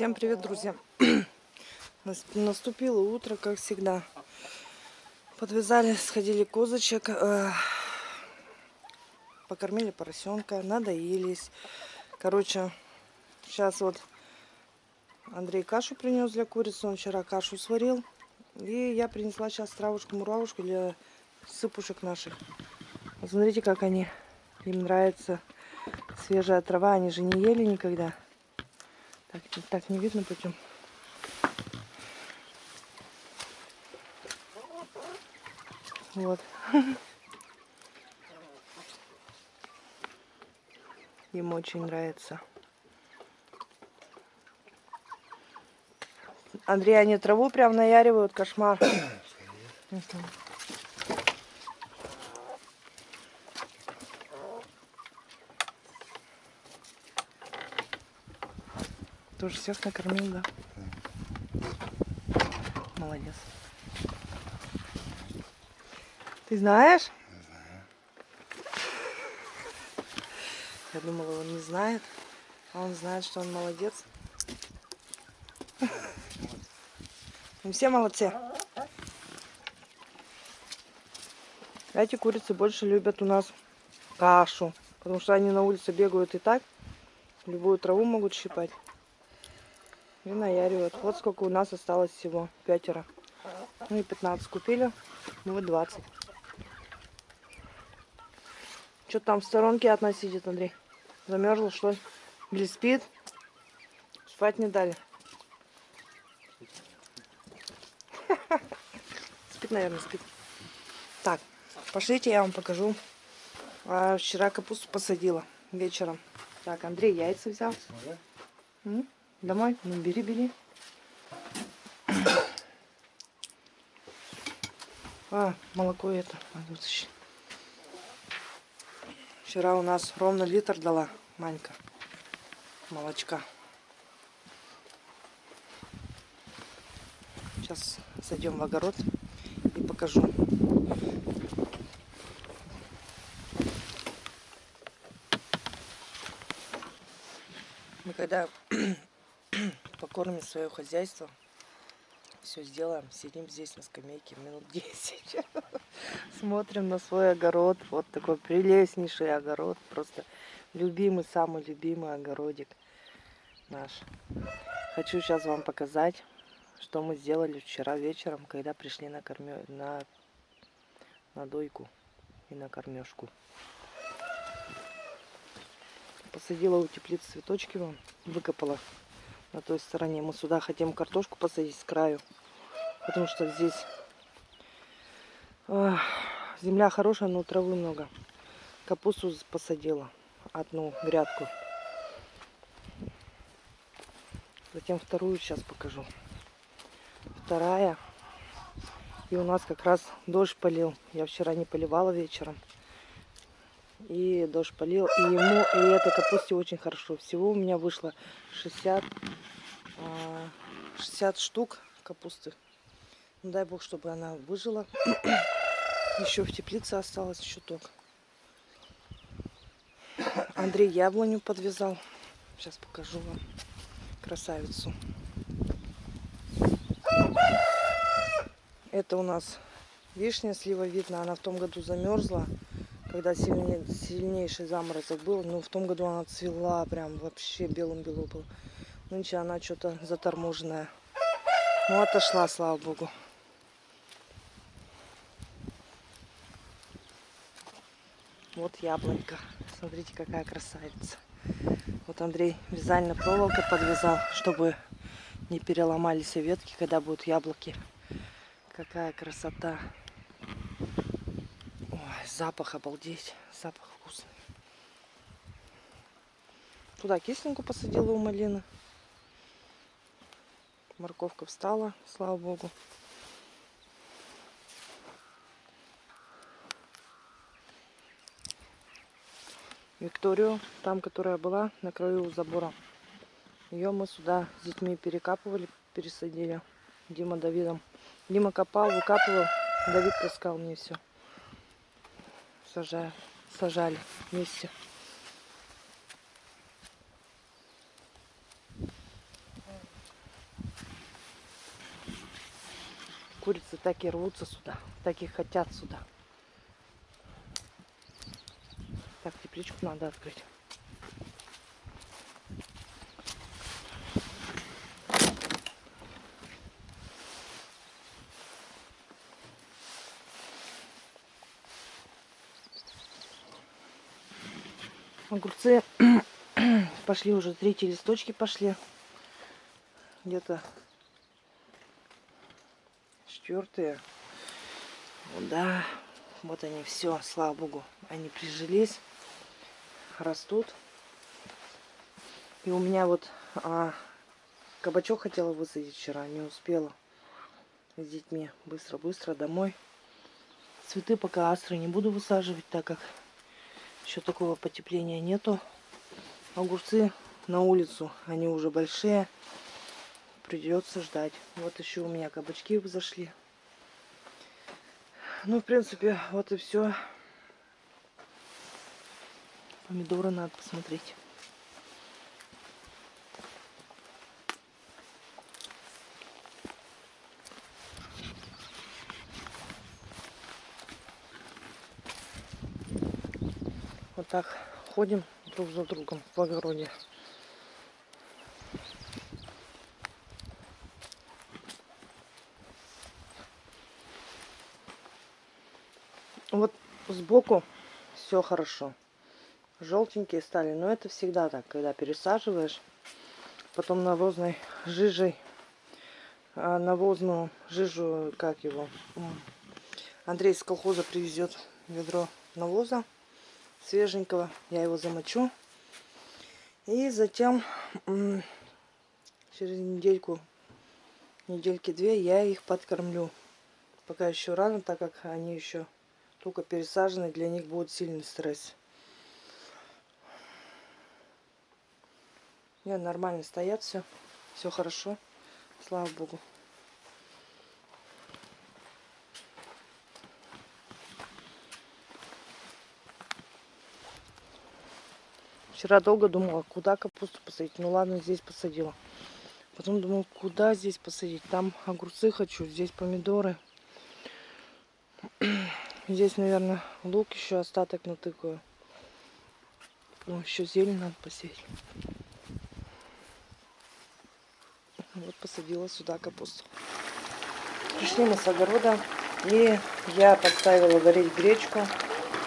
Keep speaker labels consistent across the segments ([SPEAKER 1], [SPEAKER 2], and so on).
[SPEAKER 1] Всем привет, друзья! Нас- Наступило утро, как всегда. Подвязали, сходили козочек, э, покормили поросенка, надоелись. Короче, сейчас вот Андрей кашу принес для курицы, он вчера кашу сварил. И я принесла сейчас травушку-муравушку для сыпушек наших. Смотрите, как они. Им нравится свежая трава, они же не ели никогда. Так, так не видно почему. Вот. Им очень нравится. Андрей, они траву прям наяривают, кошмар. Тоже всех накормил, да? Молодец. Ты знаешь? Я думала, он не знает. А он знает, что он молодец. Мы все молодцы. Эти курицы больше любят у нас кашу. Потому что они на улице бегают и так. Любую траву могут щипать. И наяривают. Вот сколько у нас осталось всего. Пятеро. Ну и 15 купили. Ну вот 20. Что там в сторонке от нас сидит, Андрей? Замерзла, что ли? Или спит? Спать не дали. Спит, наверное, спит. Так, пошлите, я вам покажу. А, вчера капусту посадила вечером. Так, Андрей яйца взял. М? Домой? Ну, бери, бери. А, молоко это. Вчера у нас ровно литр дала Манька молочка. Сейчас зайдем в огород и покажу. Мы когда покормим свое хозяйство, все сделаем, сидим здесь на скамейке минут 10. Смотрим на свой огород. Вот такой прелестнейший огород. Просто любимый, самый любимый огородик наш. Хочу сейчас вам показать, что мы сделали вчера вечером, когда пришли на, корме... на... на дойку и на кормежку. Посадила у теплицы цветочки вам, выкопала на той стороне. Мы сюда хотим картошку посадить с краю, потому что здесь ах, земля хорошая, но травы много. Капусту посадила, одну грядку. Затем вторую сейчас покажу. Вторая. И у нас как раз дождь полил. Я вчера не поливала вечером. И дождь полил. И ему, и этой капусте очень хорошо. Всего у меня вышло 60, а, 60 штук капусты. Ну, дай бог, чтобы она выжила. Еще в теплице осталось чуток. Андрей яблоню подвязал. Сейчас покажу вам красавицу. Это у нас вишня слива видно. Она в том году замерзла, когда сильней, сильнейший заморозок был. Но в том году она цвела прям вообще белым-бело был. Нынче она что-то заторможенная. Ну, отошла, слава богу. Вот яблонька. Смотрите, какая красавица. Вот Андрей вязальной проволокой подвязал, чтобы не переломались ветки, когда будут яблоки. Какая красота. Запах обалдеть. Запах вкусный. Туда кисленьку посадила у малины. Морковка встала, слава богу. Викторию, там, которая была на краю забора. Ее мы сюда с детьми перекапывали, пересадили. Дима Давидом. Дима копал, выкапывал. Давид таскал мне все сажали, сажали вместе. Курицы такие рвутся сюда, так хотят сюда. Так, тепличку надо открыть. Огурцы пошли уже, третьи листочки пошли. Где-то четвертые. Да, вот они все, слава богу, они прижились, растут. И у меня вот а, кабачок хотела высадить вчера, не успела с детьми. Быстро-быстро домой. Цветы пока астры не буду высаживать, так как еще такого потепления нету. Огурцы на улицу, они уже большие. Придется ждать. Вот еще у меня кабачки взошли. Ну, в принципе, вот и все. Помидоры надо посмотреть. Так ходим друг за другом в огороде. Вот сбоку все хорошо. Желтенькие стали, но это всегда так, когда пересаживаешь. Потом навозной жижей, а навозную жижу, как его, Андрей из колхоза привезет ведро навоза свеженького. Я его замочу. И затем через недельку, недельки две я их подкормлю. Пока еще рано, так как они еще только пересажены, для них будет сильный стресс. Не, нормально стоят все. Все хорошо. Слава Богу. Вчера долго думала, куда капусту посадить. Ну ладно, здесь посадила. Потом думала, куда здесь посадить. Там огурцы хочу, здесь помидоры. Здесь, наверное, лук еще остаток натыкаю. Ну, еще зелень надо посеять. Вот посадила сюда капусту. Пришли мы с огорода. И я подставила варить гречку.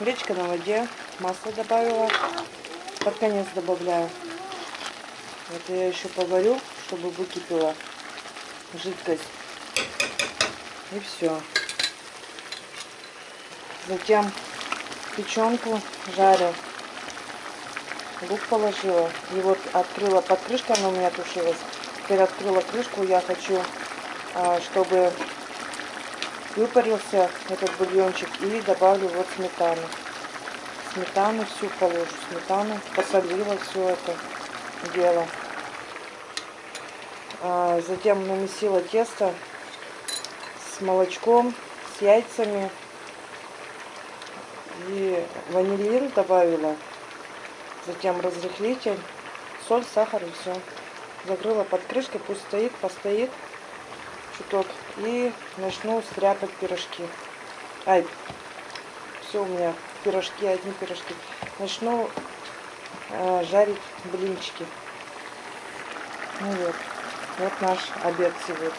[SPEAKER 1] Гречка на воде. Масло добавила под конец добавляю. Это я еще поварю, чтобы выкипела жидкость. И все. Затем печенку жарю. Лук положила. И вот открыла под крышкой, она у меня тушилась. Теперь открыла крышку. Я хочу, а, чтобы выпарился этот бульончик. И добавлю вот сметану сметану всю положу, сметану, посолила все это дело. А затем намесила тесто с молочком, с яйцами и ванилин добавила. Затем разрыхлитель, соль, сахар и все. Закрыла под крышкой, пусть стоит, постоит чуток. И начну стряпать пирожки. Ай, все у меня пирожки, одни пирожки. Начну э, жарить блинчики. Ну вот, вот наш обед сегодня.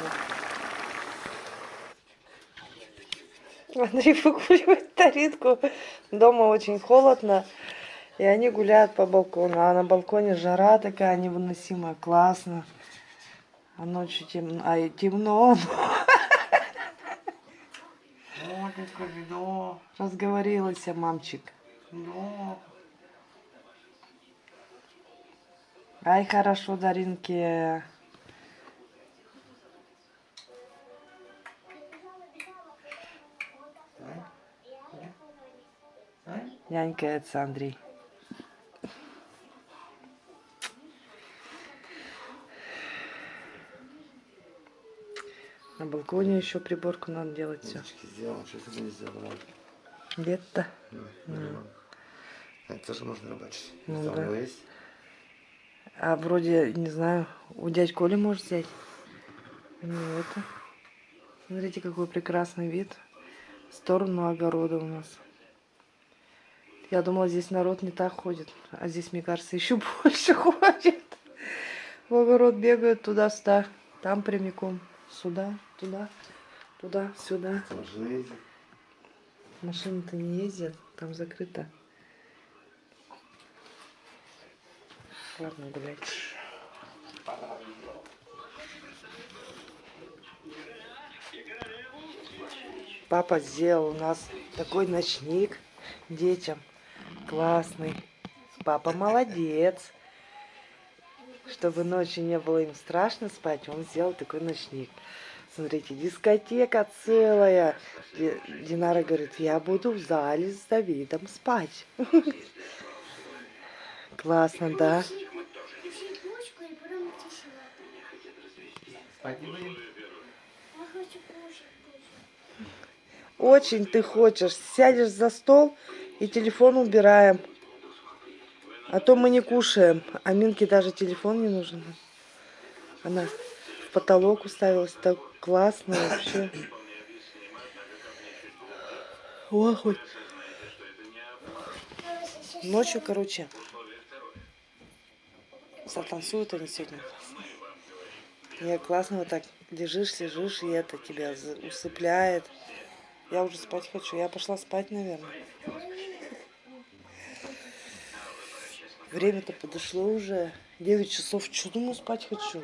[SPEAKER 1] Андрей выкуривает таритку. Дома очень холодно. И они гуляют по балкону. А на балконе жара такая невыносимая. Классно. А ночью темно. А и темно.
[SPEAKER 2] Матенька, да.
[SPEAKER 1] Разговорилась, мамчик.
[SPEAKER 2] Да.
[SPEAKER 1] Ай, хорошо, Даринке. Нянькается Андрей. Балконе еще приборку надо делать все.
[SPEAKER 2] Сделал, что это не сделал.
[SPEAKER 1] Лето.
[SPEAKER 2] Ну, Это тоже можно рыбачить.
[SPEAKER 1] Ну
[SPEAKER 2] Там
[SPEAKER 1] да.
[SPEAKER 2] у него есть?
[SPEAKER 1] А вроде, не знаю, у дядь Коли можешь взять. Не это. Смотрите, какой прекрасный вид. В сторону огорода у нас. Я думала, здесь народ не так ходит. А здесь, мне кажется, еще больше ходит. В огород бегают туда-сюда. Там прямиком. Сюда, туда, туда, сюда.
[SPEAKER 2] Машина ездит.
[SPEAKER 1] Машины-то не ездят. Там закрыто. Ладно, гулять. Папа сделал у нас такой ночник детям. Классный. Папа молодец. Чтобы ночью не было им страшно спать, он сделал такой ночник. Смотрите, дискотека целая. Ди- Динара говорит, я буду в зале с Давидом спать. Классно, да? Очень ты хочешь. Сядешь за стол и телефон убираем. А то мы не кушаем. А Минке даже телефон не нужен. Она в потолок уставилась. Так классно вообще. Хоть. Ночью, короче, затанцуют они сегодня. Я классно вот так лежишь, лежишь, и это тебя усыпляет. Я уже спать хочу. Я пошла спать, наверное. Время-то подошло уже. 9 часов. Что думаю, спать хочу?